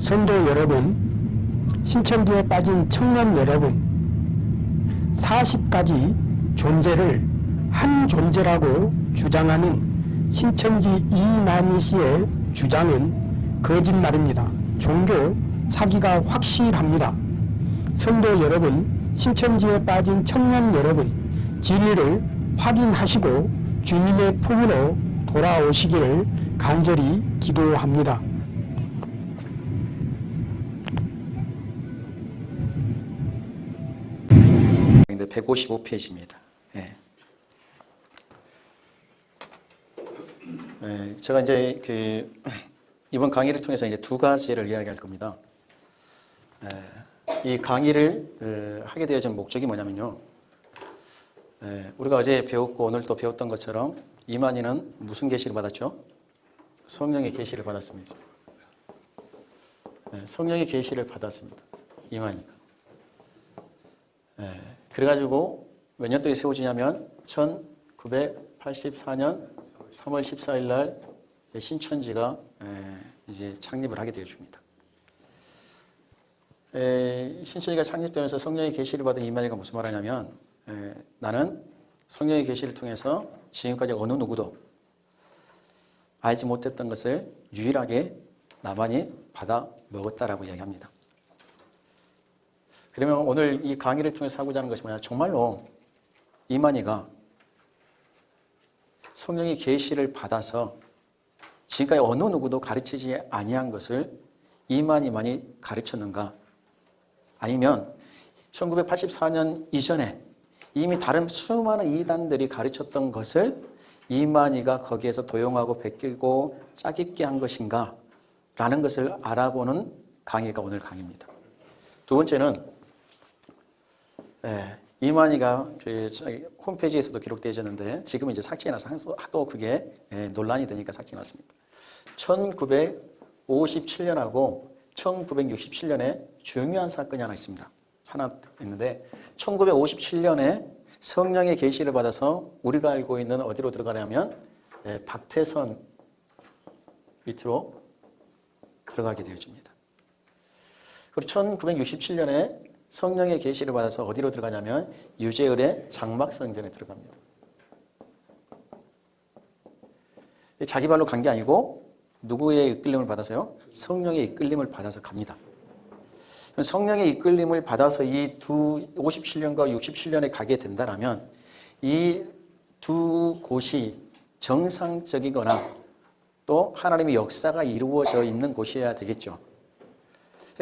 성도 여러분, 신천지에 빠진 청년 여러분, 40가지 존재를 한 존재라고 주장하는 신천지 이만희 씨의 주장은 거짓말입니다. 종교 사기가 확실합니다. 성도 여러분, 신천지에 빠진 청년 여러분, 진리를 확인하시고 주님의 품으로 돌아오시기를 간절히 기도합니다. 근데 155페이지입니다. 예. 예, 제가 이제 그 이번 강의를 통해서 이제 두 가지를 이야기할 겁니다. 예, 이 강의를 어, 하게 되어진 목적이 뭐냐면요. 예, 우리가 어제 배웠고 오늘 또 배웠던 것처럼 이만희는 무슨 계시를 받았죠? 성령의 계시를 받았습니다. 예, 성령의 계시를 받았습니다. 이만희가. 예, 그래가지고 몇 년도에 세워지냐면 1984년 3월 14일 날 신천지가 예, 이제 창립을 하게 되어줍니다. 에, 신천지가 창립되면서 성령의 계시를 받은 이만희가 무슨 말하냐면 에, 나는 성령의 계시를 통해서 지금까지 어느 누구도 알지 못했던 것을 유일하게 나만이 받아 먹었다라고 이야기합니다. 그러면 오늘 이 강의를 통해서 하고자 하는 것이 뭐냐? 정말로 이만희가 성령의 계시를 받아서 지금까지 어느 누구도 가르치지 아니한 것을 이만희만이 가르쳤는가? 아니면 1984년 이전에 이미 다른 수많은 이단들이 가르쳤던 것을 이만희가 거기에서 도용하고 베끼고 짜깁게 한 것인가? 라는 것을 알아보는 강의가 오늘 강의입니다. 두 번째는 예, 이만희가 그 홈페이지에서도 기록되어 있는데 지금 이제 삭제해놔서 하도 그게 예, 논란이 되니까 삭제해놨습니다. 1957년하고 1967년에 중요한 사건이 하나 있습니다. 하나 있는데 1957년에 성령의 계시를 받아서 우리가 알고 있는 어디로 들어가냐면 예, 박태선 밑으로 들어가게 되어집니다. 그리고 1967년에 성령의 계시를 받아서 어디로 들어가냐면 유재열의 장막성전에 들어갑니다. 자기 발로 간 게 아니고 누구의 이끌림을 받아서요? 성령의 이끌림을 받아서 갑니다. 성령의 이끌림을 받아서 이 두 57년과 67년에 가게 된다면 이 두 곳이 정상적이거나 또 하나님의 역사가 이루어져 있는 곳이어야 되겠죠.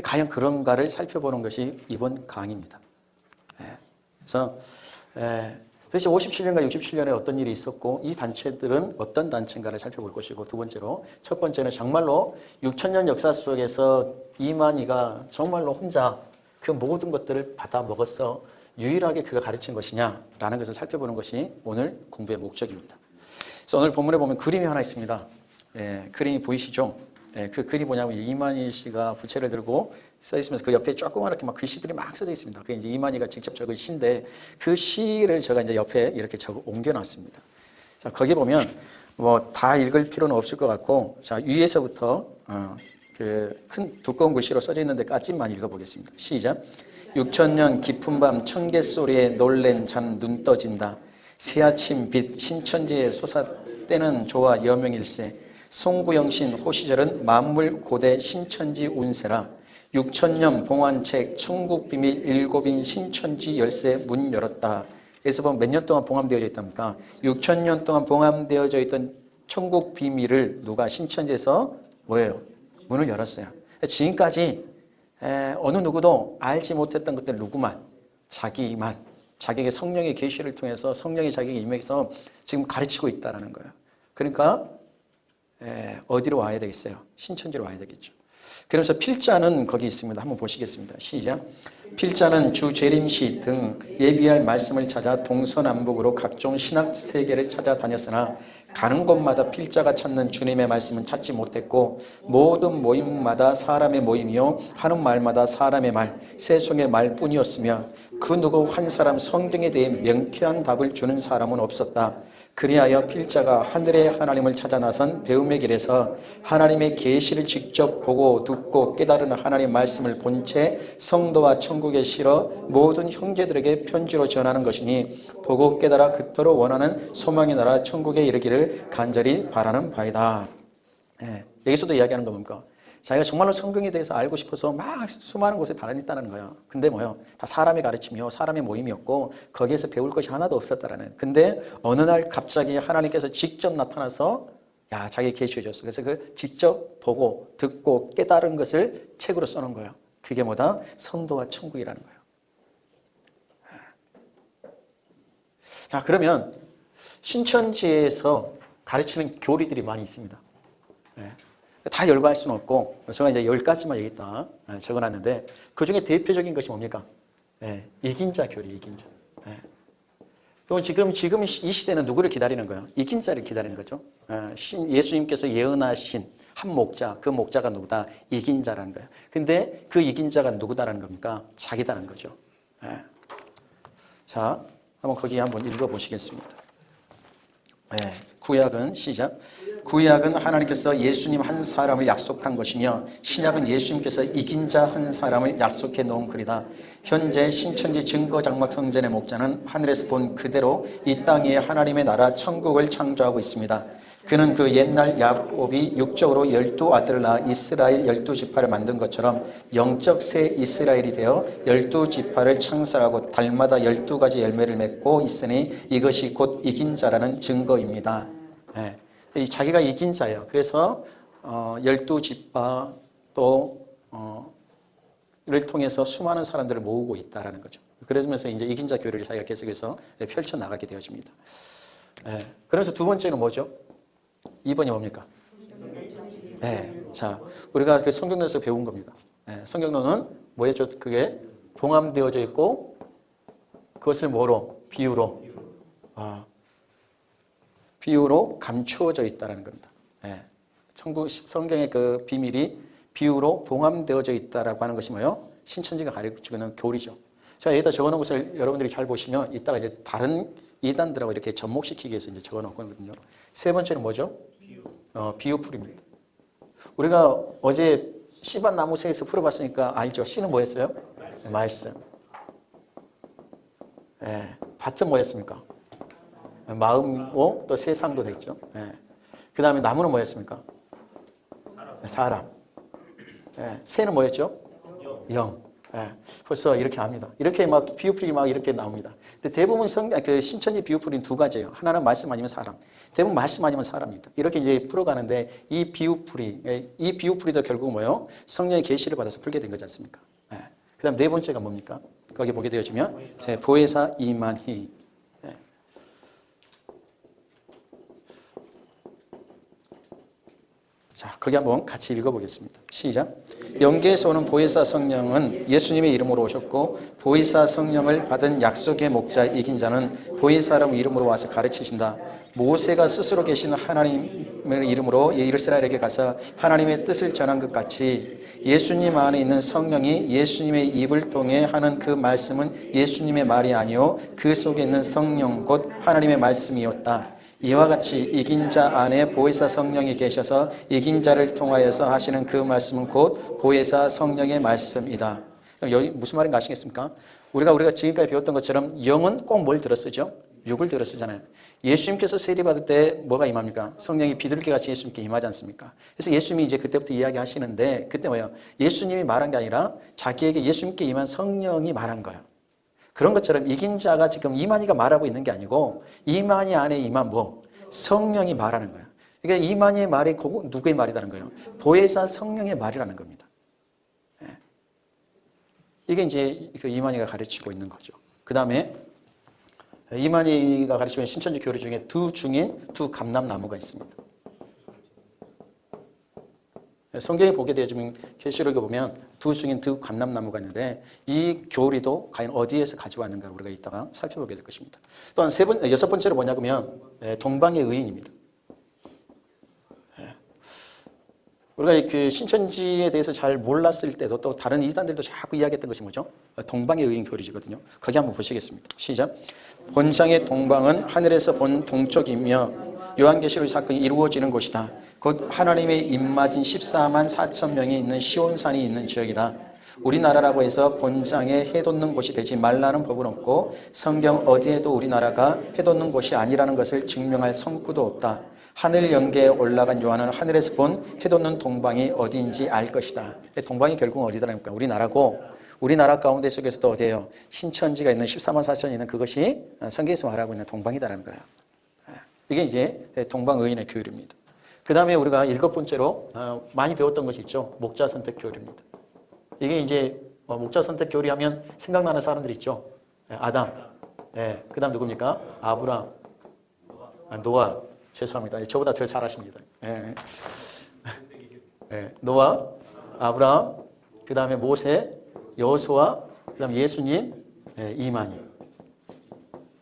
과연 그런가를 살펴보는 것이 이번 강의입니다. 그래서 도대체 57년과 67년에 어떤 일이 있었고 이 단체들은 어떤 단체인가를 살펴볼 것이고 두 번째로 첫 번째는 정말로 6천년 역사 속에서 이만희가 정말로 혼자 그 모든 것들을 받아 먹었어 유일하게 그가 가르친 것이냐라는 것을 살펴보는 것이 오늘 공부의 목적입니다. 그래서 오늘 본문에 보면 그림이 하나 있습니다. 예, 그림이 보이시죠? 예, 그 글이 뭐냐면 이만희 씨가 부채를 들고 써 있으면서 그 옆에 조그맣게 막 글씨들이 막 써져 있습니다. 그게 이제 이만희가 직접 적은 시인데 그 시를 제가 이제 옆에 이렇게 적어 옮겨놨습니다. 자, 거기 보면 뭐 다 읽을 필요는 없을 것 같고 자, 위에서부터 어, 그큰 두꺼운 글씨로 써져 있는 데 까짓만 읽어보겠습니다. 시작. 6천년 깊은 밤 청개 소리에 놀랜 잠 눈 떠진다. 새아침 빛 신천지에 솟아 때는 조화 여명일세 송구영신 호시절은 만물 고대 신천지 운세라 6천년 봉안책 천국비밀 일곱인 신천지 열쇠 문 열었다. 그래서 보면 몇 년 동안 봉함되어져 있답니까? 6천년 동안 봉함되어져 있던 천국 비밀을 누가 신천지에서 뭐예요? 문을 열었어요. 지금까지 어느 누구도 알지 못했던 것들 누구만 자기만 자기에게 성령의 계시를 통해서 성령이 자기에게 임해서 지금 가르치고 있다는 거예요. 그러니까 어디로 와야 되겠어요? 신천지로 와야 되겠죠. 그래서 필자는 거기 있습니다. 한번 보시겠습니다. 시작. 필자는 주 재림시 등 예비할 말씀을 찾아 동서남북으로 각종 신학 세계를 찾아다녔으나 가는 곳마다 필자가 찾는 주님의 말씀은 찾지 못했고 모든 모임마다 사람의 모임이요 하는 말마다 사람의 말, 세속의 말뿐이었으며 그 누구 한 사람 성경에 대해 명쾌한 답을 주는 사람은 없었다. 그리하여 필자가 하늘의 하나님을 찾아 나선 배움의 길에서 하나님의 계시를 직접 보고 듣고 깨달은 하나님 말씀을 본 채 성도와 천국에 실어 모든 형제들에게 편지로 전하는 것이니 보고 깨달아 그토록 원하는 소망의 나라 천국에 이르기를 간절히 바라는 바이다. 예, 여기서도 이야기하는 거 뭡니까? 자기가 정말로 성경에 대해서 알고 싶어서 막 수많은 곳에 다녔다는 거예요. 근데 뭐요? 다 사람의 가르침이요. 사람의 모임이었고 거기에서 배울 것이 하나도 없었다라는. 근데 어느 날 갑자기 하나님께서 직접 나타나서 야, 자기 계시해 줬어. 그래서 그 직접 보고 듣고 깨달은 것을 책으로 써놓은 거예요. 그게 뭐다? 성도와 천국이라는 거예요. 자, 그러면 신천지에서 가르치는 교리들이 많이 있습니다. 예. 다 열거할 수는 없고 제가 이제 열 가지만 여기다 예, 적어놨는데 그 중에 대표적인 것이 뭡니까? 예, 이긴 자 교리, 이긴 자. 예. 그럼 지금 지금 이 시대는 누구를 기다리는 거예요? 이긴 자를 기다리는 거죠. 예, 신, 예수님께서 예언하신 한 목자, 그 목자가 누구다? 이긴 자라는 거예요. 근데 그 이긴 자가 누구다라는 겁니까? 자기다라는 거죠. 예. 자, 한번 거기 한번 읽어보시겠습니다. 네, 구약은 시작. 구약은 하나님께서 예수님 한 사람을 약속한 것이며 신약은 예수님께서 이긴 자 한 사람을 약속해 놓은 글이다. 현재 신천지 증거 장막 성전의 목자는 하늘에서 본 그대로 이 땅에 하나님의 나라 천국을 창조하고 있습니다. 그는 그 옛날 야곱이 육적으로 열두 아들을 낳아 이스라엘 열두 지파를 만든 것처럼 영적 새 이스라엘이 되어 열두 지파를 창설하고 달마다 열두 가지 열매를 맺고 있으니 이것이 곧 이긴 자라는 증거입니다. 네. 이 자기가 이긴 자예요. 그래서 어, 열두 지파 또 어, 를 통해서 수많은 사람들을 모으고 있다라는 거죠. 그러면서 이제 이긴 자 교리를 자기가 계속해서 펼쳐 나가게 되어집니다. 네. 그러면서 두 번째는 뭐죠? 2번이 뭡니까? 네. 자, 우리가 그 성경론에서 배운 겁니다. 네. 성경론은 뭐였죠? 그게 봉함되어져 있고 그것을 뭐로? 비유로. 아, 비유로 감추어져 있다는 겁니다. 네. 천국 성경의 그 비밀이 비유로 봉함되어져 있다라고 하는 것이 뭐요? 신천지가 가르치고 있는 교리죠. 제가 여기다 적어놓은 것을 여러분들이 잘 보시면 이따가 이제 다른 이단들하고 이렇게 접목시키기 위해서 이제 적어놓거든요. 세 번째는 뭐죠? 비유. 어, 비유풀입니다. 우리가 어제 씨밭 나무새에서 풀어봤으니까 알죠? 씨는 뭐였어요? 말씀. 말씀. 예, 밭은 뭐였습니까? 마음고 또 세상도 됐죠. 예. 그 다음에 나무는 뭐였습니까? 사람. 사람. 예. 새는 뭐였죠? 영. 예. 벌써 이렇게 합니다. 이렇게 막 비유풀이 막 이렇게 나옵니다. 근데 대부분 성, 그 신천지 비유풀이는 두 가지예요. 하나는 말씀 아니면 사람. 대부분 말씀 아니면 사람입니다. 이렇게 이제 풀어가는데 이 비유풀이, 예, 이 비유풀이도 결국 뭐요? 성령의 계시를 받아서 풀게 된 거지 않습니까? 예. 그 다음 네 번째가 뭡니까? 거기 보게 되어지면 보혜사 이만희. 예. 자, 거기 한번 같이 읽어보겠습니다. 시작. 영계에서 오는 보혜사 성령은 예수님의 이름으로 오셨고 보혜사 성령을 받은 약속의 목자 이긴 자는 보혜사람 이름으로 와서 가르치신다. 모세가 스스로 계신 하나님의 이름으로 이스라엘에게 가서 하나님의 뜻을 전한 것 같이 예수님 안에 있는 성령이 예수님의 입을 통해 하는 그 말씀은 예수님의 말이 아니요 그 속에 있는 성령 곧 하나님의 말씀이었다. 이와 같이 이긴 자 안에 보혜사 성령이 계셔서 이긴 자를 통하여서 하시는 그 말씀은 곧 보혜사 성령의 말씀이다. 여기 무슨 말인가 아시겠습니까? 우리가 우리가 지금까지 배웠던 것처럼 영은 꼭 뭘 들었쓰죠? 육을 들었쓰잖아요. 예수님께서 세례 받을 때 뭐가 임합니까? 성령이 비둘기 같이 예수님께 임하지 않습니까? 그래서 예수님이 이제 그때부터 이야기하시는데 그때 뭐예요? 예수님이 말한 게 아니라 자기에게 예수님께 임한 성령이 말한 거예요. 그런 것처럼 이긴 자가 지금 이만희가 말하고 있는 게 아니고 이만희 안에 임한 뭐 성령이 말하는 거예요. 그러니까 이만희의 말이 누구의 말이라는 거예요? 보혜사 성령의 말이라는 겁니다. 예. 이게 이제 그 이만희가 가르치고 있는 거죠. 그 다음에 이만희가 가르치는 신천지 교리 중에 두 중인 두 감람나무가 있습니다. 성경에 보게 되면 계시록에 보면 두 중인 두 감람나무가 있는데 이 교리도 과연 어디에서 가져왔는가 우리가 이따가 살펴보게 될 것입니다. 또한 세 번, 여섯 번째로 뭐냐면 동방의 의인입니다. 우리가 그 신천지에 대해서 잘 몰랐을 때도 또 다른 이단들도 자꾸 이야기했던 것이 뭐죠? 동방의 의인 교리지거든요. 거기 한번 보시겠습니다. 시작. 본상의 동방은 하늘에서 본 동쪽이며 요한계시록 사건이 이루어지는 곳이다. 곧 하나님의 입맞은 14만 4천 명이 있는 시온산이 있는 지역이다. 우리나라라고 해서 본장에 해돋는 곳이 되지 말라는 법은 없고 성경 어디에도 우리나라가 해돋는 곳이 아니라는 것을 증명할 성구도 없다. 하늘 영계에 올라간 요한은 하늘에서 본 해돋는 동방이 어디인지 알 것이다. 동방이 결국은 어디다니까 우리나라고 우리나라 가운데 속에서도 어디예요? 신천지가 있는 14만 4천이 있는 그것이 성경에서 말하고 있는 동방이다라는 거예요. 이게 이제 동방의인의 교율입니다. 그 다음에 우리가 일곱 번째로 어, 많이 배웠던 것이 있죠. 목자 선택 교율입니다. 이게 이제 뭐 목자 선택 교리 하면 생각나는 사람들 있죠. 예, 아담. 예, 그 다음 누굽니까? 아브람. 아, 노아. 죄송합니다. 저보다 더 잘하십니다. 예. 예, 노아, 아브람, 그 다음에 모세, 여호수아, 그 다음 예수님, 예, 이만희.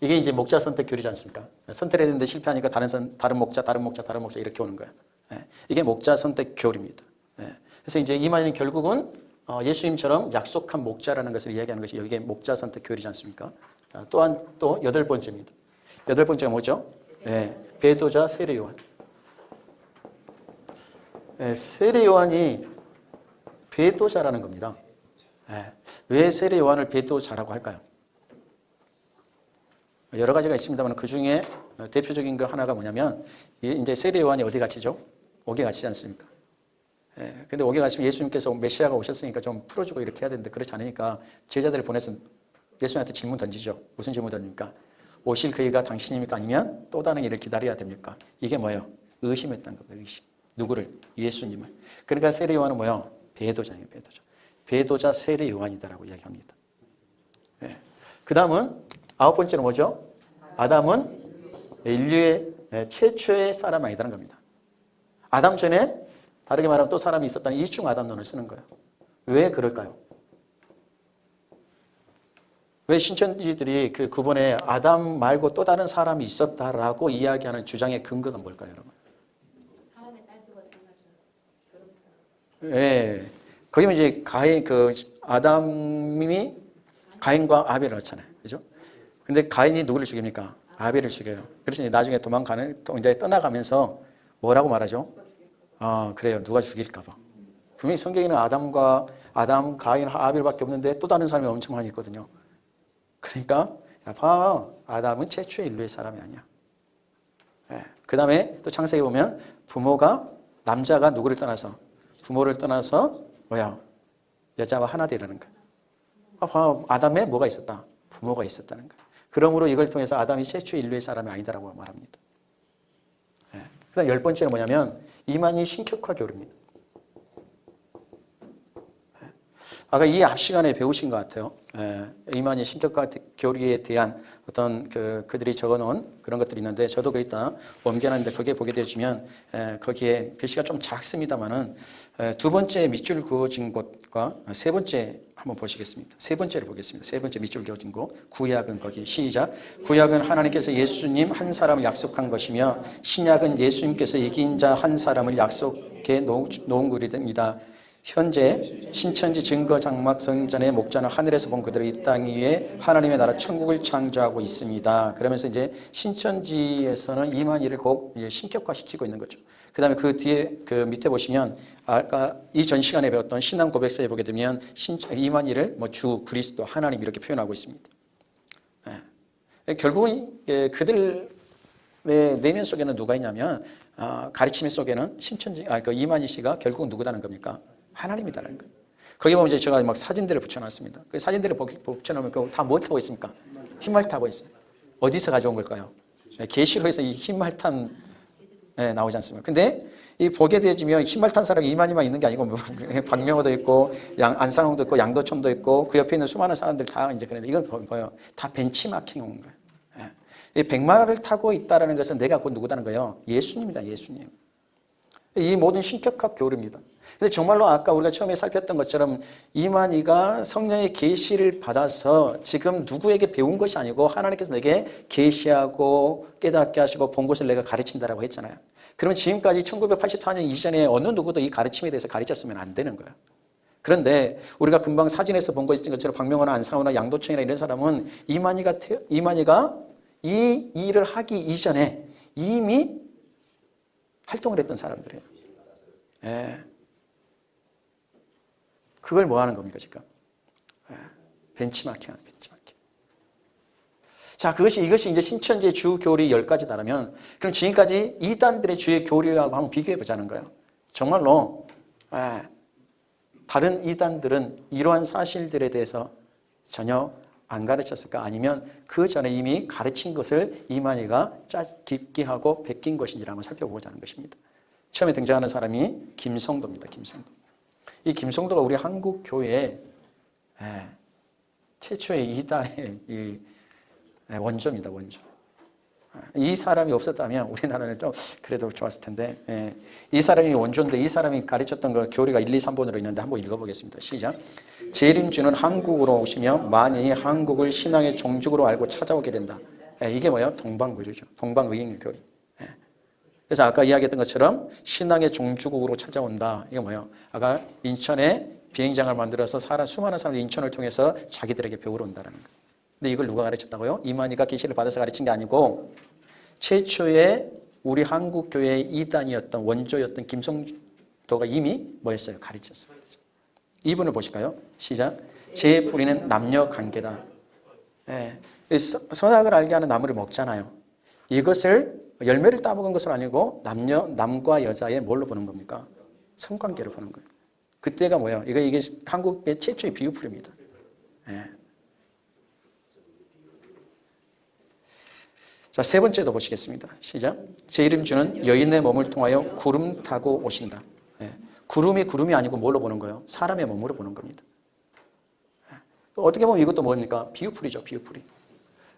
이게 이제 목자 선택 교리지 않습니까? 선택했는데 실패하니까 다른 선, 다른 목자, 다른 목자, 다른 목자 이렇게 오는 거야. 예, 이게 목자 선택 교리입니다. 예, 그래서 이제 이만희는 결국은 어, 예수님처럼 약속한 목자라는 것을 이야기하는 것이 여기에 목자 선택 교리지 않습니까? 아, 또한 또 여덟 번째입니다. 여덟 번째가 뭐죠? 예, 배도자 세례 요한. 예, 세례 요한이 배도자라는 겁니다. 예, 왜 세례 요한을 배도자라고 할까요? 여러 가지가 있습니다만 그 중에 대표적인 거 하나가 뭐냐면 이제 세례 요한이 어디 갇히죠? 옥에 갇히지 않습니까? 예, 근데 옥에 갇히면 예수님께서 메시아가 오셨으니까 좀 풀어주고 이렇게 해야 되는데 그렇지 않으니까 제자들을 보내서 예수님한테 질문 던지죠. 무슨 질문 던집니까? 오실 그이가 당신입니까? 아니면 또 다른 일을 기다려야 됩니까? 이게 뭐예요? 의심했던 겁니다. 의심. 누구를? 예수님을. 그러니까 세례 요한은 뭐예요? 배도자예요. 배도자. 배도자 세례 요한이다라고 이야기합니다. 예. 그 다음은 아홉 번째는 뭐죠? 아담은 인류의 최초의 사람 아니다는 겁니다. 아담 전에 다르게 말하면 또 사람이 있었다는 이중 아담론을 쓰는 거예요. 왜 그럴까요? 왜 신천지들이 그 구본에 아담 말고 또 다른 사람이 있었다라고 이야기하는 주장의 근거가 뭘까요, 여러분? 예. 거기면 이제 가인 그 아담이 가인과 아벨을 낳잖아요. 근데 가인이 누구를 죽입니까? 아벨을 죽여요. 그래서 나중에 도망가는 또 이제 떠나가면서 뭐라고 말하죠? 아, 그래요. 누가 죽일까 봐. 분명히 성경에는 아담과 아담, 가인, 아벨밖에 없는데 또 다른 사람이 엄청 많이 있거든요. 그러니까 야, 봐. 아담은 최초의 인류의 사람이 아니야. 예. 그 다음에 또 창세기 보면 부모가 남자가 누구를 떠나서 부모를 떠나서 뭐야? 여자와 하나 되라는 거야. 아, 봐. 아담에 뭐가 있었다? 부모가 있었다는 거야. 그러므로 이걸 통해서 아담이 최초 인류의 사람이 아니다라고 말합니다. 예. 그다음 열 번째는 뭐냐면 이만희 신격화 교류입니다. 예. 아까 이 앞 시간에 배우신 것 같아요. 예. 이만희 신격화 교류에 대한 어떤 그 그들이 적어놓은 그런 것들이 있는데 저도 거기다 옮겨놨는데 거기에 보게 되시면 예, 거기에 글씨가 좀 작습니다만은 예, 두 번째 밑줄 그어진 곳과 세 번째 한번 보시겠습니다. 세 번째를 보겠습니다. 세 번째 밑줄 그어진 곳 구약은 거기 시작 구약은 하나님께서 예수님 한 사람을 약속한 것이며 신약은 예수님께서 이긴 자 한 사람을 약속해 놓은 글입니다. 현재 신천지 증거 장막 성전의 목자는 하늘에서 본 그대로 이 땅 위에 하나님의 나라 천국을 창조하고 있습니다. 그러면서 이제 신천지에서는 이만희를 꼭 신격화시키고 있는 거죠. 그 다음에 그 뒤에 그 밑에 보시면 아까 이전 시간에 배웠던 신앙 고백서에 보게 되면 신천 이만희를 뭐 주 그리스도 하나님 이렇게 표현하고 있습니다. 예. 결국은 예, 그들 내면 속에는 누가 있냐면 아, 가르침 속에는 신천지 아, 그 이만희 씨가 결국은 누구다는 겁니까? 하나님이다라는 거예요. 거기 보면 이제 제가 막 사진들을 붙여놨습니다. 그 사진들을 붙여놓으면 다뭐 타고 있습니까? 흰말 타고 있어요. 어디서 가져온 걸까요? 네, 계시록에서 이 흰말 탄 네, 나오지 않습니까? 근데 이 보게 되어지면 흰말 탄 사람이 이만희만 있는 게 아니고 뭐 박명호도 있고 양, 안상홍도 있고 양도천도 있고 그 옆에 있는 수많은 사람들 다 이제 그런데 이건 뭐예요? 다 벤치마킹 온 거예요. 네. 이 백마를 타고 있다는 것은 내가 곧 누구다는 거예요? 예수님이다, 예수님. 이 모든 신격학 교류입니다. 근데 정말로 아까 우리가 처음에 살폈던 것처럼 이만희가 성령의 계시를 받아서 지금 누구에게 배운 것이 아니고 하나님께서 내게 계시하고 깨닫게 하시고 본 것을 내가 가르친다라고 했잖아요. 그러면 지금까지 1984년 이전에 어느 누구도 이 가르침에 대해서 가르쳤으면 안 되는 거예요. 그런데 우리가 금방 사진에서 본 것처럼 박명호나 안상호나 양도청이나 이런 사람은 이만희가 태- 이만희가 이 일을 하기 이전에 이미 활동을 했던 사람들이에요. 예. 그걸 뭐 하는 겁니까, 지금? 예. 벤치마킹 하는 벤치마킹. 자, 그것이, 이것이 이제 신천지의 주 교리 10가지다라면, 그럼 지금까지 이단들의 주의 교리하고 한번 비교해 보자는 거예요. 정말로, 예. 다른 이단들은 이러한 사실들에 대해서 전혀 안 가르쳤을까? 아니면 그 전에 이미 가르친 것을 이만희가 짜 깊게 하고 베낀 것인지를 한번 살펴보자는 것입니다. 처음에 등장하는 사람이 김성도입니다. 김성도. 이 김성도가 우리 한국 교회의 예, 최초의 이단의 이 예, 원조입니다. 원조. 이 사람이 없었다면 우리나라는 좀 그래도 좋았을 텐데 예, 이 사람이 원조인데 이 사람이 가르쳤던 거 교리가 1, 2, 3번으로 있는데 한번 읽어보겠습니다. 시작. 재림주는 한국으로 오시며 만인이 한국을 신앙의 종족으로 알고 찾아오게 된다. 예, 이게 뭐예요? 동방교리죠. 동방의인 교리. 예. 그래서 아까 이야기했던 것처럼 신앙의 종주국으로 찾아온다. 이게 뭐예요? 아까 인천에 비행장을 만들어서 사람, 수많은 사람들이 인천을 통해서 자기들에게 배우러 온다는 거예요. 근데 이걸 누가 가르쳤다고요? 이만희가 계시를 받아서 가르친 게 아니고 최초의 우리 한국 교회의 이단이었던 원조였던 김성도가 이미 뭐였어요? 가르쳤어요. 이분을 보실까요? 시작. 제 뿌리는 남녀 관계다. 예. 선악을 알게 하는 나무를 먹잖아요. 이것을 열매를 따먹은 것은 아니고 남녀 남과 여자의 뭘로 보는 겁니까? 성관계로 보는 거예요. 그때가 뭐예요? 이거 이게 한국의 최초의 비유풀입니다. 예. 자, 세 번째도 보시겠습니다. 시작. 제 이름 주는 여인의 몸을 통하여 구름 타고 오신다. 예. 구름이 구름이 아니고 뭘로 보는 거예요? 사람의 몸으로 보는 겁니다. 예. 어떻게 보면 이것도 뭡니까? 비유풀이죠, 비유풀이.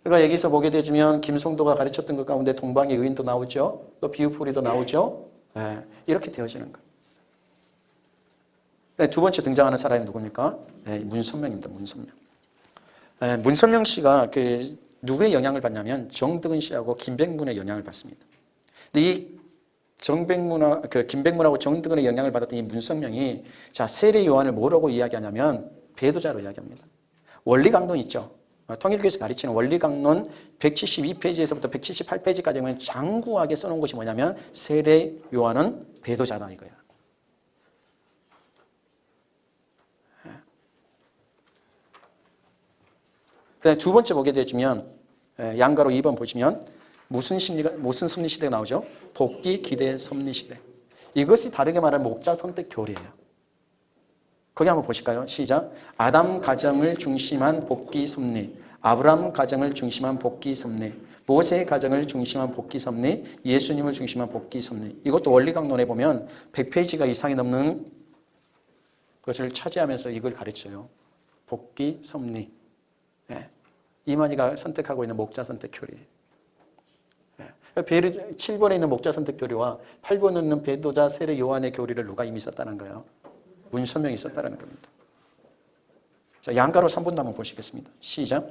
그러니까 여기서 보게 되면 김성도가 가르쳤던 것 가운데 동방의 의인도 나오죠. 또 비유풀이도 나오죠. 예. 이렇게 되어지는 거예요. 네, 두 번째 등장하는 사람이 누굽니까? 네, 문선명입니다. 문선명. 네, 문선명 씨가 그 누구의 영향을 받냐면 정득은 씨하고 김백문의 영향을 받습니다. 근데 이 정백문하 그 김백문하고 정득은의 영향을 받았던 이 문선명이 자 세례 요한을 뭐라고 이야기하냐면 배도자로 이야기합니다. 원리 강론 있죠. 어, 통일교에서 가르치는 원리 강론 172페이지에서부터 178페이지까지 보면 장구하게 써놓은 것이 뭐냐면 세례 요한은 배도자다 이거야. 두 번째 보게 되면 에, 양가로 2번 보시면 무슨 심리가 무슨 섭리 시대가 나오죠? 복귀 기대 섭리 시대. 이것이 다르게 말하면 목자 선택 교리예요. 거기 한번 보실까요? 시작. 아담 가정을 중심한 복귀 섭리, 아브람 가정을 중심한 복귀 섭리, 모세 가정을 중심한 복귀 섭리, 예수님을 중심한 복귀 섭리. 이것도 원리 강론에 보면 100페이지가 이상이 넘는 것을 차지하면서 이걸 가르쳐요. 복귀 섭리. 예. 이만희가 선택하고 있는 목자 선택 교리. 예. 베르 7번에 있는 목자 선택 교리와 8번에 있는 배도자 세례 요한의 교리를 누가 이미 썼다는 거예요? 문선명이 썼다는 겁니다. 자, 양가로 3번 한번 보시겠습니다. 시작.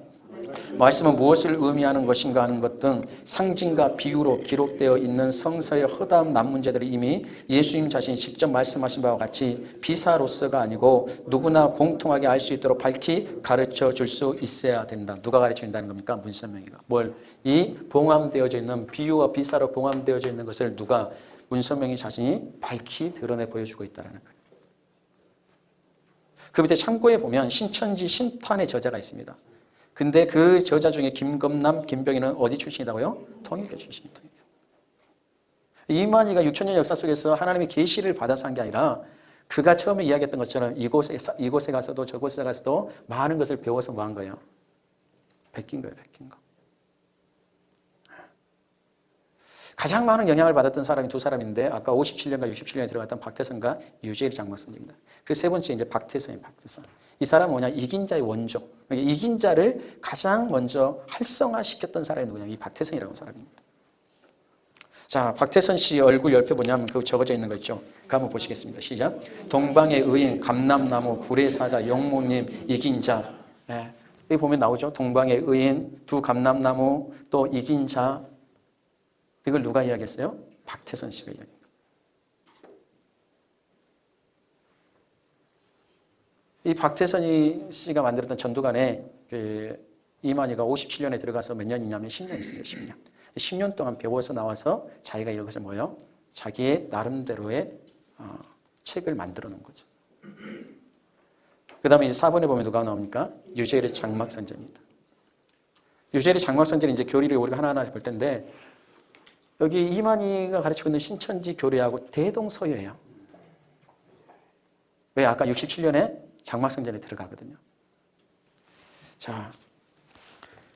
말씀은 무엇을 의미하는 것인가 하는 것 등 상징과 비유로 기록되어 있는 성서의 허다한 난문제들이 이미 예수님 자신이 직접 말씀하신 바와 같이 비사로서가 아니고 누구나 공통하게 알 수 있도록 밝히 가르쳐 줄 수 있어야 된다. 누가 가르쳐 준다는 겁니까? 문선명이가. 뭘? 이 봉함되어져 있는 비유와 비사로 봉함되어져 있는 것을 누가 문선명이 자신이 밝히 드러내 보여주고 있다는 거예요. 그 밑에 창고에 보면 신천지 신탄의 저자가 있습니다. 근데 그 저자 중에 김검남, 김병희는 어디 출신이라고요? 통일교 출신입니다. 이만희가 6천년 역사 속에서 하나님의 계시를 받아서 한 게 아니라 그가 처음에 이야기했던 것처럼 이곳에, 이곳에 가서도 저곳에 가서도 많은 것을 배워서 뭐 한 거예요? 베낀 거예요, 베낀 거. 가장 많은 영향을 받았던 사람이 두 사람인데 아까 57년과 67년에 들어갔던 박태선과 유재일 장막선입니다. 그 세 번째 이제 박태선이 박태선. 이 사람은 뭐냐? 이긴 자의 원조. 그러니까 이긴 자를 가장 먼저 활성화시켰던 사람이 누구냐? 이 박태선이라는 사람입니다. 자, 박태선 씨 얼굴 옆에 뭐냐면 그 적어져 있는 거 있죠. 그 한번 보시겠습니다. 시작. 동방의 의인, 감남나무, 불의 사자, 영모님, 이긴 자. 예. 여기 보면 나오죠. 동방의 의인, 두 감남나무, 또 이긴 자. 이걸 누가 이야기했어요? 박태선 씨가 이야기. 이 박태선 씨가 만들었던 전두관에 그 이만희가 57년에 들어가서 몇 년이냐면 10년 있습니다. 10년. 10년 동안 배워서 나와서 자기가 이것을 뭐요? 자기의 나름대로의 어, 책을 만들어 놓은 거죠. 그 다음에 이제 4번에 보면 누가 나옵니까? 유재일의 장막선전입니다. 유재일의 장막선전은 이제 교리를 우리가 하나하나 볼 텐데 여기 이만희가 가르치고 있는 신천지 교리하고 대동소이예요. 왜? 아까 67년에 장막성전에 들어가거든요. 자,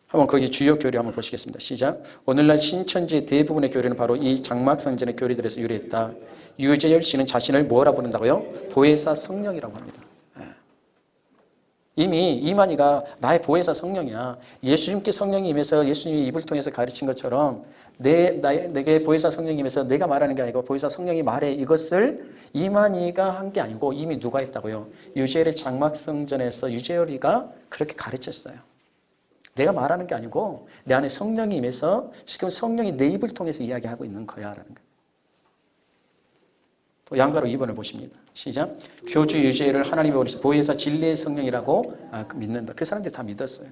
한번 거기 주요 교리 한번 보시겠습니다. 시작. 오늘날 신천지의 대부분의 교리는 바로 이 장막성전의 교리들에서 유래했다. 유재열 씨는 자신을 뭐라 부른다고요? 보혜사 성령이라고 합니다. 예. 이미 이만희가 나의 보혜사 성령이야. 예수님께 성령이 임해서 예수님이 입을 통해서 가르친 것처럼 내, 나, 내게 보혜사 성령이 임해서 내가 말하는 게 아니고 보혜사 성령이 말해 이것을 이만희가 한 게 아니고 이미 누가 했다고요? 유재열의 장막성전에서 유재열이가 그렇게 가르쳤어요. 내가 말하는 게 아니고 내 안에 성령이 임해서 지금 성령이 내 입을 통해서 이야기하고 있는 거야 라는 거예요. 또 양가로 2번을 보십니다. 시작. 교주 유죄를 하나님의 오리시 보혜사 진리의 성령이라고 아, 그 믿는다. 그 사람들이 다 믿었어요.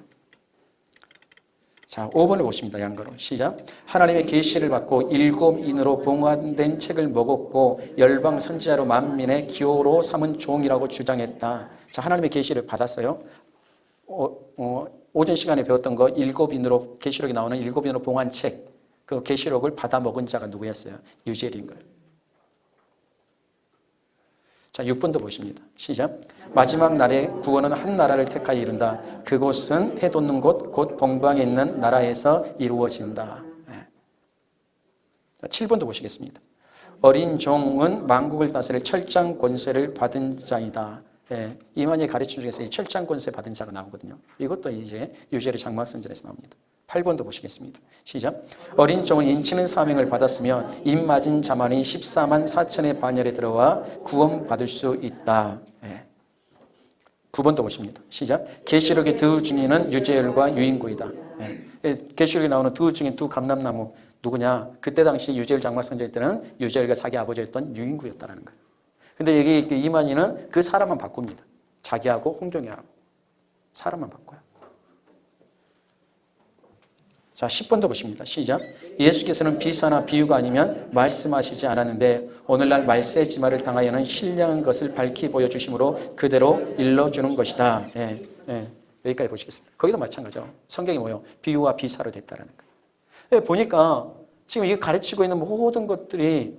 자, 5번을 보십니다. 양가로. 시작. 하나님의 계시를 받고 일곱 인으로 봉헌된 책을 먹었고 열방 선지자로 만민의 기호로 삼은 종이라고 주장했다. 자, 하나님의 계시를 받았어요. 어, 어, 오전 시간에 배웠던 거 일곱 인으로 계시록에 나오는 일곱 인으로 봉한 책, 그 계시록을 받아 먹은 자가 누구였어요? 유젤인 거예요. 자, 6번도 보십니다. 시작. 마지막 날에 구원은 한 나라를 택하여 이룬다. 그곳은 해 돋는 곳, 곧 동방에 있는 나라에서 이루어진다. 네. 자, 7번도 보시겠습니다. 어린 종은 만국을 다스릴 철장 권세를 받은 자이다. 예, 이만희 가르침 중에서 이 철장 권세 받은 자가 나오거든요. 이것도 이제 유재의 장막선전에서 나옵니다. 8번도 보시겠습니다. 시작. 어린 종은 인치는 사명을 받았으며 입 맞은 자만이 14만 4천의 반열에 들어와 구원 받을 수 있다. 예. 9번도 보십니다. 시작. 계시록의 두 증인은 유재열과 유인구이다. 예. 계시록에 나오는 두 증인 두 감람나무 누구냐? 그때 당시 유재열 장막선전 때는 유재열과 자기 아버지였던 유인구였다는 거예요. 근데 여기 그 이만희는 그 사람만 바꿉니다. 자기하고 홍종이하고 사람만 바꿔요. 자, 10번도 보십니다. 시작. 예수께서는 비사나 비유가 아니면 말씀하시지 않았는데 오늘날 말세지마를 당하여는 신령한 것을 밝히 보여주심으로 그대로 일러주는 것이다. 예, 예. 여기까지 보시겠습니다. 거기도 마찬가지죠. 성경이 뭐요? 비유와 비사로 됐다는 거예요. 예, 보니까 지금 이 가르치고 있는 모든 것들이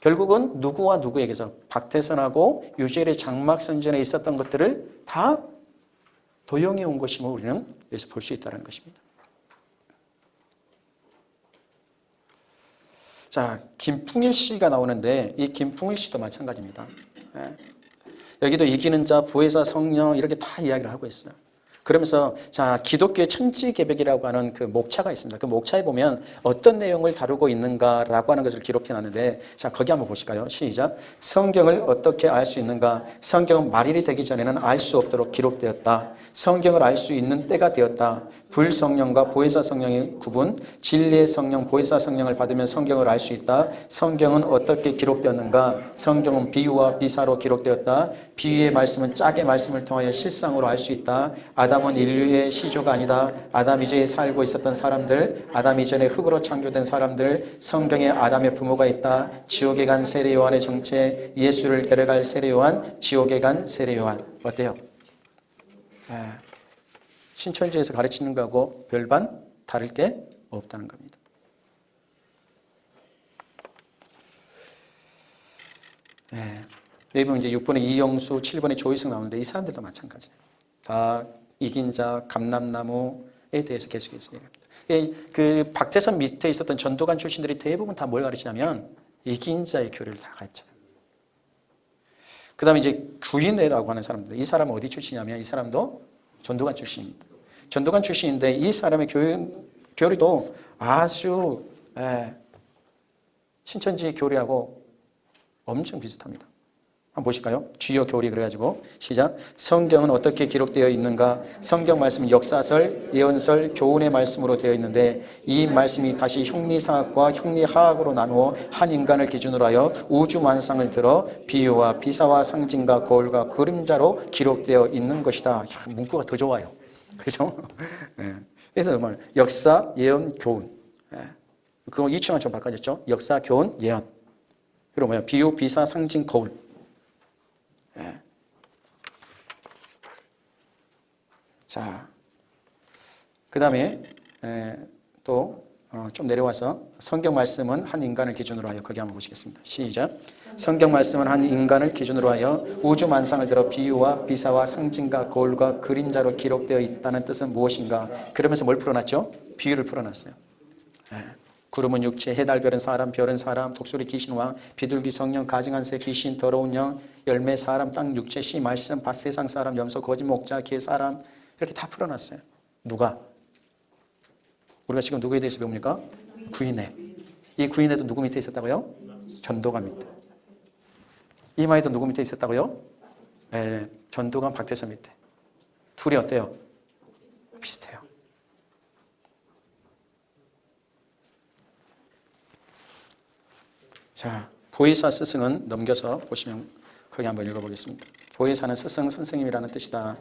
결국은 누구와 누구에게서 박태선하고 유젤의 장막선전에 있었던 것들을 다 도용해 온 것임을 우리는 여기서 볼 수 있다는 것입니다. 자, 김풍일 씨가 나오는데 이 김풍일 씨도 마찬가지입니다. 예. 여기도 이기는 자, 보혜사, 성령 이렇게 다 이야기를 하고 있어요. 그러면서 자 기독교의 천지개벽이라고 하는 그 목차가 있습니다. 그 목차에 보면 어떤 내용을 다루고 있는가라고 하는 것을 기록해 놨는데 자 거기 한번 보실까요? 시작. 성경을 어떻게 알 수 있는가? 성경은 말일이 되기 전에는 알 수 없도록 기록되었다. 성경을 알 수 있는 때가 되었다. 불성령과 보혜사 성령의 구분, 진리의 성령, 보혜사 성령을 받으면 성경을 알 수 있다. 성경은 어떻게 기록되었는가? 성경은 비유와 비사로 기록되었다. 비유의 말씀은 짝의 말씀을 통하여 실상으로 알 수 있다. 아담 은 인류의 시조가 아니다. 아담 이전에 살고 있었던 사람들, 아담 이전에 흙으로 창조된 사람들, 성경에 아담의 부모가 있다. 지옥에 간 세례 요한의 정체, 예수를 데려갈 세례 요한, 지옥에 간 세례 요한. 어때요? 아, 신천지에서 가르치는 거하고 별반 다를 게 없다는 겁니다. 네. 이제 6번에 이영수, 7번에 조희승 나오는데 이 사람들도 마찬가지예요. 다 이긴 자, 감남나무에 대해서 계속해서 얘기합니다. 그 박태선 밑에 있었던 전도관 출신들이 대부분 다 뭘 가르치냐면 이긴 자의 교리를 다 가르쳐요. 그 다음에 이제 구인회라고 하는 사람들. 이 사람은 어디 출신이냐면 이 사람도 전도관 출신입니다. 전도관 출신인데 이 사람의 교, 교리도 아주 에, 신천지 교리하고 엄청 비슷합니다. 한번 보실까요? 주요 교리 그래가지고 시작. 성경은 어떻게 기록되어 있는가? 성경 말씀은 역사설, 예언설, 교훈의 말씀으로 되어 있는데 이 말씀이 다시 형리사학과 형리하학으로 나누어 한 인간을 기준으로 하여 우주 만상을 들어 비유와 비사와 상징과 거울과 그림자로 기록되어 있는 것이다. 야, 문구가 더 좋아요. 그죠? 예. 그래서 정말 역사, 예언, 교훈. 예. 그거 이치만 좀 바꿔졌죠? 역사, 교훈, 예언. 그리고 뭐야? 비유, 비사, 상징, 거울. 예. 자, 그 다음에 또 좀 내려와서 성경 말씀은 한 인간을 기준으로 하여 거기 한번 보시겠습니다. 시작. 성경 말씀은 한 인간을 기준으로 하여 우주 만상을 들어 비유와 비사와 상징과 거울과 그림자로 기록되어 있다는 뜻은 무엇인가? 그러면서 뭘 풀어놨죠? 비유를 풀어놨어요. 예. 구름은 육체, 해달 별은 사람, 별은 사람, 독수리 귀신 왕, 비둘기 성령, 가증한 새 귀신, 더러운 영, 열매 사람, 땅 육체, 씨 말씀, 밭 세상 사람, 염소 거짓 목자, 개 사람 이렇게 다 풀어놨어요. 누가? 우리가 지금 누구에 대해서 배웁니까? 구인회. 이 구인회도 누구 밑에 있었다고요? 전도관 밑에. 이마에도 누구 밑에 있었다고요? 네, 전도관 박태선 밑에. 둘이 어때요? 비슷해요. 자, 보혜사 스승은 넘겨서 보시면 거기 한번 읽어보겠습니다. 보혜사는 스승 선생님이라는 뜻이다.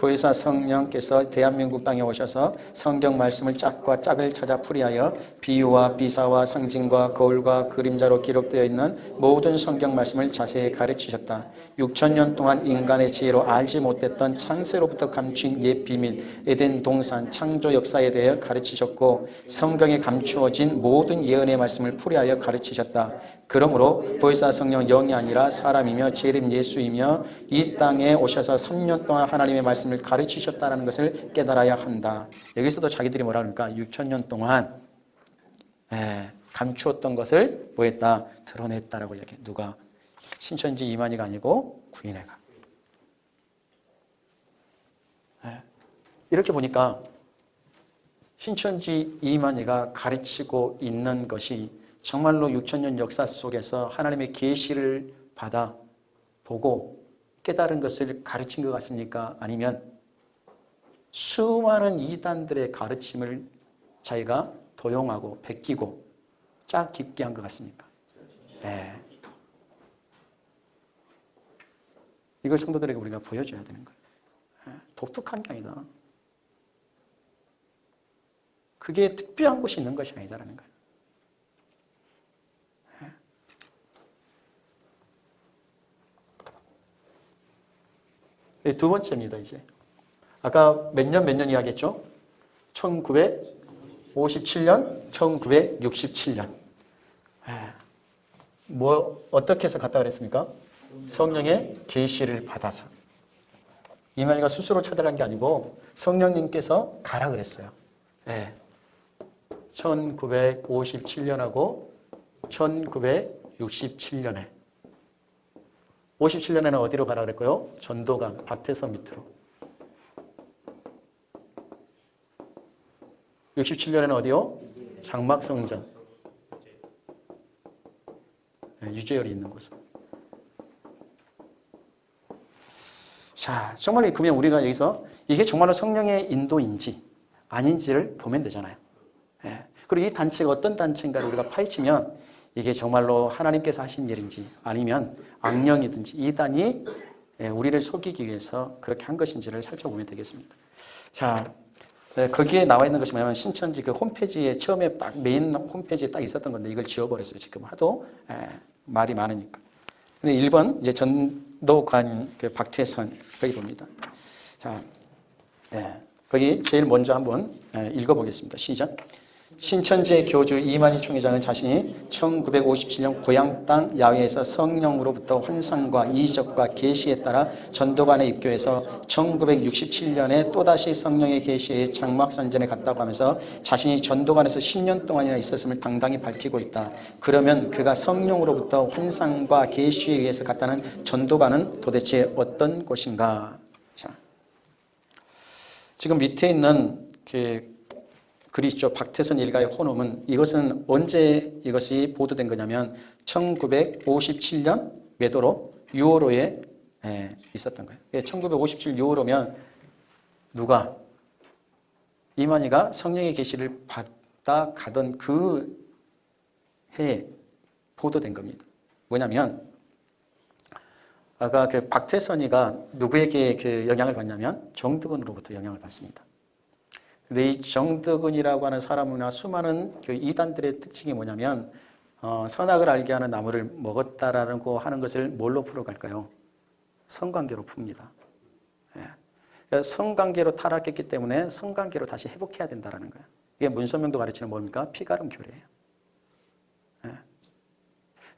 보혜사 성령께서 대한민국 땅에 오셔서 성경 말씀을 짝과 짝을 찾아 풀이하여 비유와 비사와 상징과 거울과 그림자로 기록되어 있는 모든 성경 말씀을 자세히 가르치셨다. 6천 년 동안 인간의 지혜로 알지 못했던 창세로부터 감춘 옛 비밀, 에덴 동산, 창조 역사에 대해 가르치셨고 성경에 감추어진 모든 예언의 말씀을 풀이하여 가르치셨다. 그러므로 보혜사 성령 영이 아니라 사람이며 재림 예수이며 이 땅에 오셔서 3년 동안 하나님의 말씀 을 가르치셨다는 것을 깨달아야 한다. 여기서도 자기들이 뭐라 그러니까 6천 년 동안 예, 감추었던 것을 뭐 했다? 드러냈다라고 이야기 누가? 신천지 이만희가 아니고 구인회가. 예, 이렇게 보니까 신천지 이만희가 가르치고 있는 것이 정말로 6천년 역사 속에서 하나님의 계시를 받아 보고 깨달은 것을 가르친 것 같습니까? 아니면 수많은 이단들의 가르침을 자기가 도용하고 베끼고 짝 깊게 한 것 같습니까? 네. 이걸 성도들에게 우리가 보여줘야 되는 거예요. 네. 독특한 게 아니다. 그게 특별한 곳이 있는 것이 아니다라는 거예요. 두 번째입니다, 이제. 아까 몇 년, 몇 년 이야기했죠? 1957년, 1967년. 뭐, 어떻게 해서 갔다 그랬습니까? 성령의 계시를 받아서. 이만희가 스스로 찾아간 게 아니고 성령님께서 가라 그랬어요. 네. 1957년하고 1967년에 57년에는 어디로 가라 그랬고요? 전도강, 박태선 밑으로. 67년에는 어디요? 장막성전. 네, 유재열이 있는 곳. 자, 정말 그러면 우리가 여기서 이게 정말로 성령의 인도인지 아닌지를 보면 되잖아요. 네. 그리고 이 단체가 어떤 단체인가를 우리가 파헤치면 이게 정말로 하나님께서 하신 일인지 아니면 악령이든지 이단이 예, 우리를 속이기 위해서 그렇게 한 것인지를 살펴보면 되겠습니다. 자, 네, 거기에 나와 있는 것이 뭐냐면 신천지 그 홈페이지에 처음에 딱 메인 홈페이지에 딱 있었던 건데 이걸 지워버렸어요. 지금 하도 예, 말이 많으니까. 근데 1번 이제 전도관 그 박태선 거기 봅니다. 자, 예, 거기 제일 먼저 한번 예, 읽어보겠습니다. 시작. 신천지의 교주 이만희 총회장은 자신이 1957년 고향 땅 야외에서 성령으로부터 환상과 이적과 계시에 따라 전도관에 입교해서 1967년에 또다시 성령의 계시에 장막산전에 갔다고 하면서 자신이 전도관에서 10년 동안이나 있었음을 당당히 밝히고 있다. 그러면 그가 성령으로부터 환상과 계시에 의해서 갔다는 전도관은 도대체 어떤 곳인가? 자, 지금 밑에 있는 그 그리스도 박태선 일가의 혼음은 이것은 언제 이것이 보도된 거냐면 1957년 매도로 6월호에 예, 있었던 거예요. 1957 6월호면 누가 이만희가 성령의 계시를 받다 가던 그 해에 보도된 겁니다. 뭐냐면 아까 그 박태선이가 누구에게 그 영향을 받냐면 정득은으로부터 영향을 받습니다. 근데 이 정득은이라고 하는 사람이나 수많은 그 이단들의 특징이 뭐냐면 어, 선악을 알게 하는 나무를 먹었다라고 하는 것을 뭘로 풀어갈까요? 성관계로 풉니다. 예. 그러니까 성관계로 타락했기 때문에 성관계로 다시 회복해야 된다는 거예요. 이게 문선명도 가르치는 뭡니까? 피가름 교례예요. 예.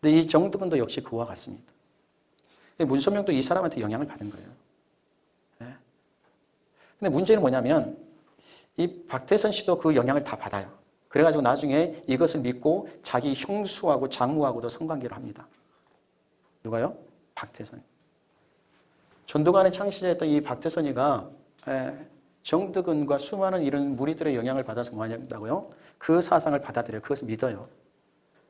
근데 이 정득은도 역시 그와 같습니다. 문선명도 이 사람한테 영향을 받은 거예요. 예. 근데 문제는 뭐냐면 이 박태선 씨도 그 영향을 다 받아요. 그래가지고 나중에 이것을 믿고 자기 형수하고 장모하고도 성관계를 합니다. 누가요? 박태선. 전도관의 창시자였던 이 박태선이가 에, 정득은과 수많은 이런 무리들의 영향을 받아서 뭐 한다고요? 그 사상을 받아들여요. 그것을 믿어요.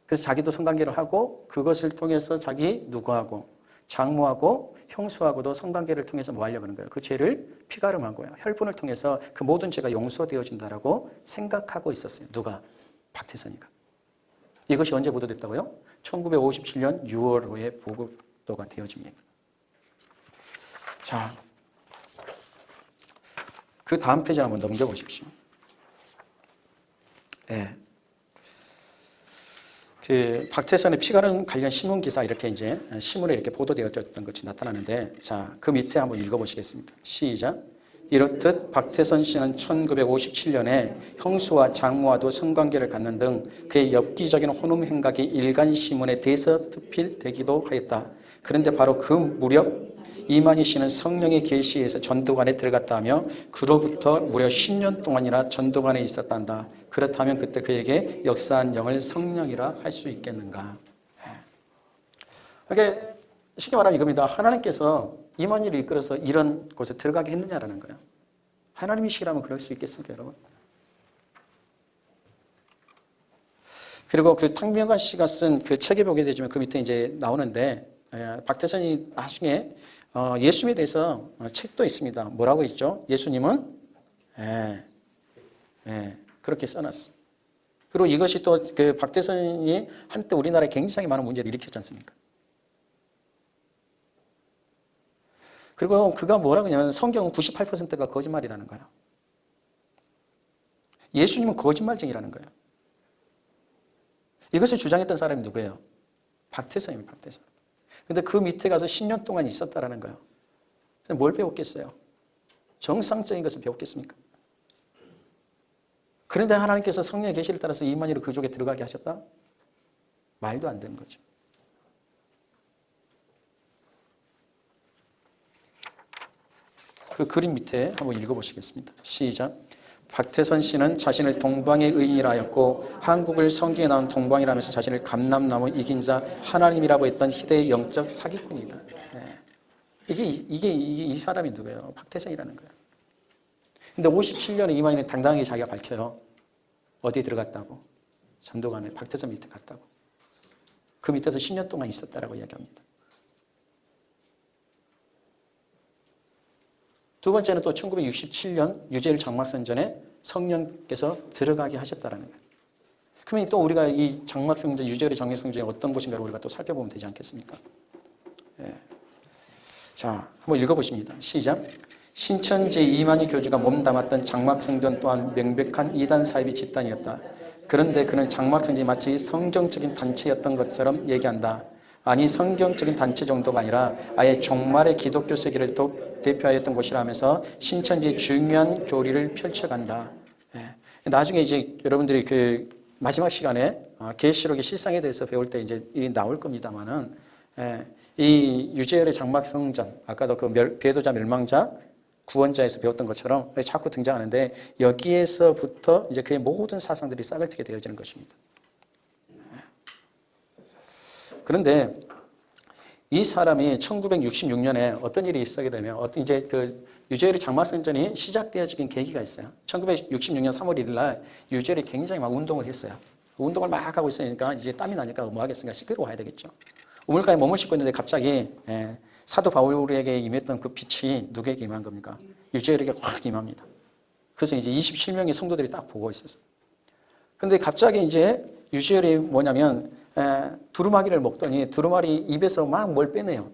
그래서 자기도 성관계를 하고 그것을 통해서 자기 누구하고 장모하고 형수하고도 성관계를 통해서 뭐 하려고 하는 거예요? 그 죄를 피가름하고요. 혈분을 통해서 그 모든 죄가 용서되어진다라고 생각하고 있었어요. 누가? 박태선이가. 이것이 언제 보도됐다고요? 1957년 6월호에 보고도가 되어집니다. 자, 그 다음 페이지 한번 넘겨보십시오. 예. 그 박태선의 피가름 관련 신문 기사 이렇게 이제 신문에 이렇게 보도되었던 것이 나타나는데 자, 그 밑에 한번 읽어보시겠습니다. 시작. 이렇듯 박태선 씨는 1957년에 형수와 장모와도 성관계를 갖는 등 그의 엽기적인 혼음 행각이 일간 신문에 대서 특필되기도 하였다. 그런데 바로 그 무렵 이만희 씨는 성령의 계시에서 전도관에 들어갔다 하며 그로부터 무려 10년 동안이나 전도관에 있었단다. 그렇다면 그때 그에게 역사한 영을 성령이라 할 수 있겠는가? 그게 쉽게 말하면 이겁니다. 하나님께서 이만희를 이끌어서 이런 곳에 들어가게 했느냐라는 거예요. 하나님이시라면 그럴 수 있겠습니까, 여러분? 그리고 그 탕명관 씨가 쓴 그 책에 보게 되지만 그 밑에 이제 나오는데 박태선이 나중에 어, 예수님에 대해서 어, 책도 있습니다. 뭐라고 있죠? 예수님은 예, 예, 그렇게 써놨어. 그리고 이것이 또 그 박대선이 한때 우리나라에 굉장히 많은 문제를 일으켰지 않습니까? 그리고 그가 뭐라고 하냐면 성경은 98%가 거짓말이라는 거예요. 예수님은 거짓말쟁이라는 거예요. 이것을 주장했던 사람이 누구예요? 박태선입니다. 박태선. 근데 그 밑에 가서 10년 동안 있었다라는 거예요. 뭘 배웠겠어요? 정상적인 것을 배웠겠습니까? 그런데 하나님께서 성령의 계시를 따라서 이만희를 그족에 들어가게 하셨다? 말도 안 되는 거죠. 그 그림 밑에 한번 읽어보시겠습니다. 시작. 박태선 씨는 자신을 동방의 의인이라 하였고 한국을 성경에 나온 동방이라면서 자신을 감남나무 이긴 자 하나님이라고 했던 희대의 영적 사기꾼이다. 네. 이게, 이게, 이게 이 사람이 누구예요? 박태선이라는 거예요. 근데 57년에 이만희는 당당하게 자기가 밝혀요. 어디에 들어갔다고? 전도관에 박태선 밑에 갔다고. 그 밑에서 10년 동안 있었다라고 이야기합니다. 두 번째는 또 1967년 유재일 장막선전에 성령께서 들어가게 하셨다라는 거예요. 그러면 또 우리가 이 장막성전, 유재일의 장막성전이 어떤 곳인가를 우리가 또 살펴보면 되지 않겠습니까? 예. 자, 한번 읽어보십니다. 시작. 신천지 이만희 교주가 몸담았던 장막성전 또한 명백한 이단 사입의 집단이었다. 그런데 그는 장막성전이 마치 성경적인 단체였던 것처럼 얘기한다. 아니 성경적인 단체 정도가 아니라 아예 종말의 기독교 세계를 대표하였던 곳이라면서 신천지의 중요한 교리를 펼쳐간다. 예. 나중에 이제 여러분들이 그 마지막 시간에 어, 계시록의 실상에 대해서 배울 때 이제 나올 겁니다만은 예. 이 유재열의 장막성전 아까도 그 멸, 배도자 멸망자 구원자에서 배웠던 것처럼 자꾸 등장하는데 여기에서부터 이제 그의 모든 사상들이 싹을 트게 되어지는 것입니다. 그런데 이 사람이 1966년에 어떤 일이 있었게 되면 어떤 이제 그 유재열의 장막선전이 시작되어지긴 계기가 있어요. 1966년 3월 1일 날 유재열이 굉장히 막 운동을 했어요. 운동을 막 하고 있으니까 이제 땀이 나니까 뭐 하겠습니까? 와야 되겠죠. 우물가에 몸을 씻고 있는데 갑자기 예, 사도 바울에게 임했던 그 빛이 누구에게 임한 겁니까? 유재열에게 확 임합니다. 그래서 이제 27명의 성도들이 딱 보고 있었어요. 근데 갑자기 이제 유시열이 뭐냐면 에, 두루마기를 먹더니 두루마리 입에서 막 뭘 빼내요.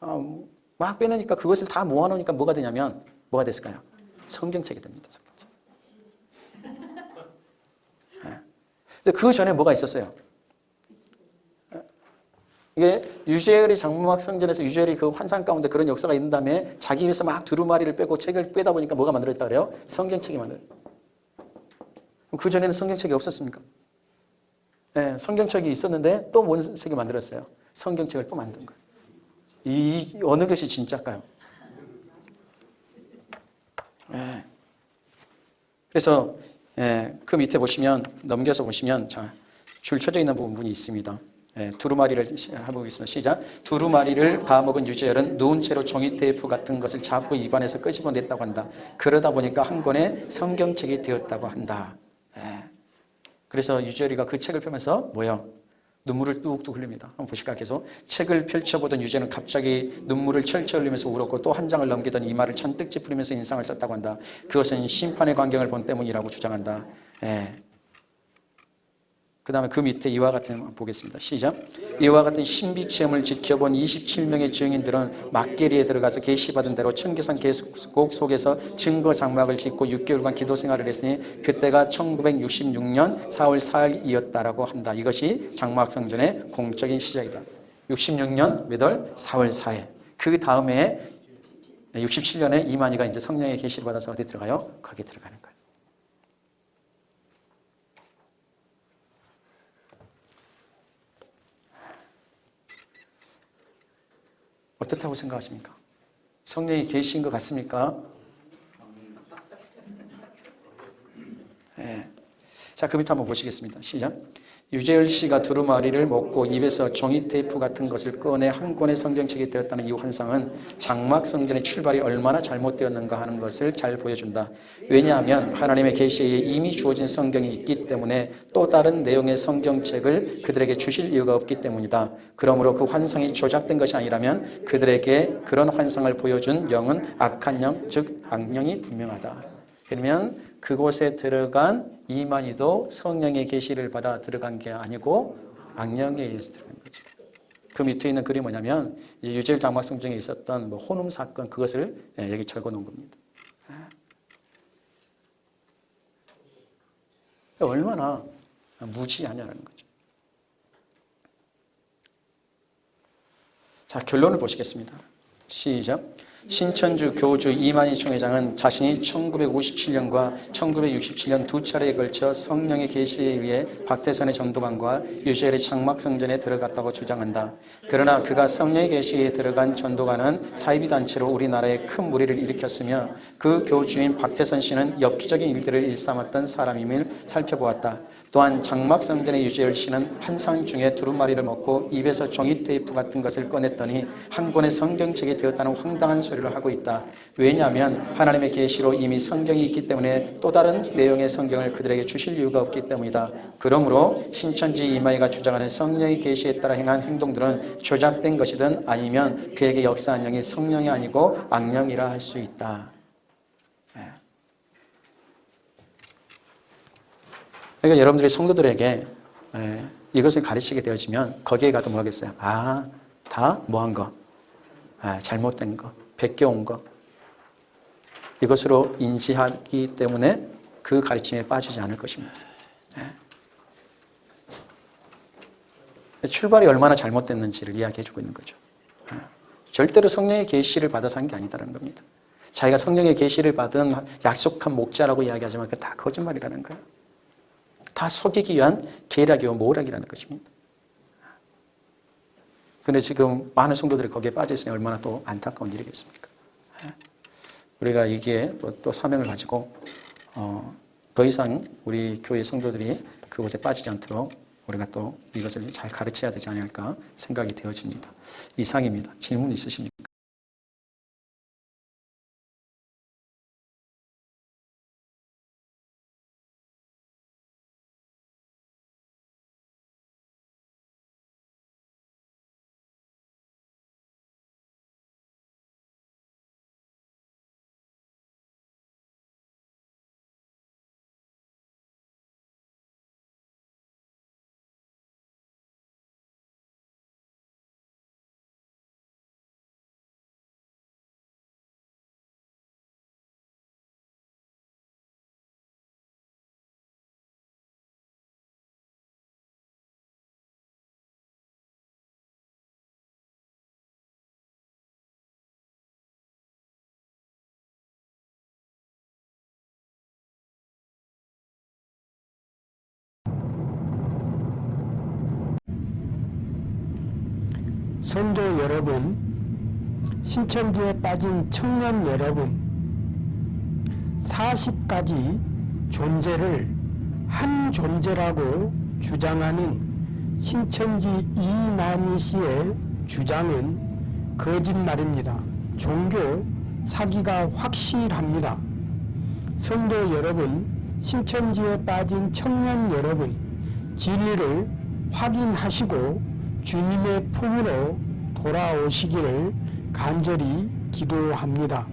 어, 막 빼내니까 그것을 다 모아놓으니까 뭐가 되냐면 뭐가 됐을까요? 성경책이 됩니다. 성경책. 예. 근데 그 전에 뭐가 있었어요? 예. 이게 유재열이 장무학 성전에서 유재열이 그 환상 가운데 그런 역사가 있는 다음에 자기 입에서 막 두루마리를 빼고 책을 빼다 보니까 뭐가 만들어졌다 그래요? 성경책이 만들어. 그 전에는 성경책이 없었습니까? 네, 성경책이 있었는데 또뭔 책을 만들었어요? 성경책을 또 만든 거예요. 이 어느 것이 진짜일까요? 네. 그래서 예, 그 밑에 보시면 넘겨서 보시면 자, 줄 쳐져 있는 부분이 있습니다. 예, 두루마리를 해보겠습니다. 시작. 두루마리를 봐먹은 유재열은 누운 채로 종이 테이프 같은 것을 잡고 입안에서 끄집어냈다고 한다. 그러다 보니까 한 권의 성경책이 되었다고 한다. 예. 그래서 유재열이가 그 책을 펴면서 뭐요? 눈물을 뚝뚝 흘립니다. 한번 보실까 계속. 책을 펼쳐보던 유재는 갑자기 눈물을 철철 흘리면서 울었고 또 한 장을 넘기던 이마를 잔뜩 찌푸리면서 인상을 썼다고 한다. 그것은 심판의 광경을 본 때문이라고 주장한다. 예. 그 다음에 그 밑에 이와 같은 보겠습니다. 시작. 이와 같은 신비 체험을 지켜본 27명의 증인들은 막계리에 들어가서 계시받은 대로 청계산 계곡 속에서 증거 장막을 짓고 6개월간 기도 생활을 했으니 그때가 1966년 4월 4일이었다라고 한다. 이것이 장막 성전의 공적인 시작이다. 66년 몇월 4월 4일. 그 다음에 67년에 이만희가 이제 성령의 계시를 받아서 어디 들어가요? 거기 들어가는 거예요. 어떻다고 생각하십니까? 성령이 계신 것 같습니까? 네. 자, 그 밑에 한번 보시겠습니다. 시작. 유재열 씨가 두루마리를 먹고 입에서 종이 테이프 같은 것을 꺼내 한 권의 성경책이 되었다는 이 환상은 장막 성전의 출발이 얼마나 잘못되었는가 하는 것을 잘 보여준다. 왜냐하면 하나님의 계시에 이미 주어진 성경이 있기 때문에 또 다른 내용의 성경책을 그들에게 주실 이유가 없기 때문이다. 그러므로 그 환상이 조작된 것이 아니라면 그들에게 그런 환상을 보여준 영은 악한 영, 즉 악령이 분명하다. 그러면 그곳에 들어간 이만희도 성령의 계시를 받아 들어간 게 아니고 악령에 의해서 들어간 거죠. 그 밑에 있는 글이 뭐냐면 이제 유재일 장막성 중에 있었던 뭐 혼음 사건 그것을 예, 여기 적어 놓은 겁니다. 예. 얼마나 무지하냐는 거죠. 자 결론을 보시겠습니다. 시작. 신천주 교주 이만희 총 회장은 자신이 1957년과 1967년 두 차례에 걸쳐 성령의 계시에 의해 박태선의 전도관과 유재열의 장막성전에 들어갔다고 주장한다. 그러나 그가 성령의 계시에 들어간 전도관은 사이비 단체로 우리나라에 큰 무리를 일으켰으며 그 교주인 박태선 씨는 엽기적인 일들을 일삼았던 사람임을 살펴보았다. 또한 장막성전의 유재열 씨는 환상 중에 두루마리를 먹고 입에서 종이 테이프 같은 것을 꺼냈더니 한 권의 성경책이 되었다는 황당한 소리를 하고 있다. 왜냐하면 하나님의 계시로 이미 성경이 있기 때문에 또 다른 내용의 성경을 그들에게 주실 이유가 없기 때문이다. 그러므로 신천지 이마이가 주장하는 성령의 계시에 따라 행한 행동들은 조작된 것이든 아니면 그에게 역사한 영이 성령이 아니고 악령이라 할 수 있다. 그러니까 여러분들이 성도들에게 에, 이것을 가르치게 되어지면 거기에 가도 뭐겠어요? 아, 다 뭐 한 거? 아, 잘못된 거, 베껴온 거. 이것으로 인지하기 때문에 그 가르침에 빠지지 않을 것입니다. 예. 출발이 얼마나 잘못됐는지를 이야기해주고 있는 거죠. 예. 절대로 성령의 계시를 받아서 한 게 아니다는 겁니다. 자기가 성령의 계시를 받은 약속한 목자라고 이야기하지만 그 다 거짓말이라는 거예요. 다 속이기 위한 계략이고 모략이라는 것입니다. 근데 지금 많은 성도들이 거기에 빠져 있으니 얼마나 또 안타까운 일이겠습니까? 예. 우리가 이게 또, 또 사명을 가지고 어, 더 이상 우리 교회 성도들이 그곳에 빠지지 않도록 우리가 또 이것을 잘 가르쳐야 되지 않을까 생각이 되어집니다. 이상입니다. 질문 있으십니까? 성도 여러분, 신천지에 빠진 청년 여러분, 40가지 존재를 한 존재라고 주장하는 신천지 이만희 씨의 주장은 거짓말입니다. 종교 사기가 확실합니다. 성도 여러분, 신천지에 빠진 청년 여러분, 진리를 확인하시고 주님의 품으로 돌아오시기를 간절히 기도합니다.